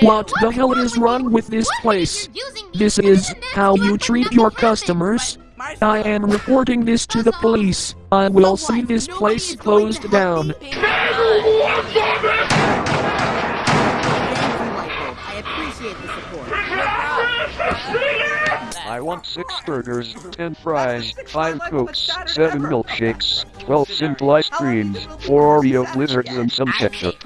What the hell is wrong with this place? This is how you treat your customers. I am reporting this to the police. I will see this place closed down. I. I want six burgers, ten fries, five cokes, seven milkshakes, twelve simple ice creams, four Oreo blizzards and some ketchup.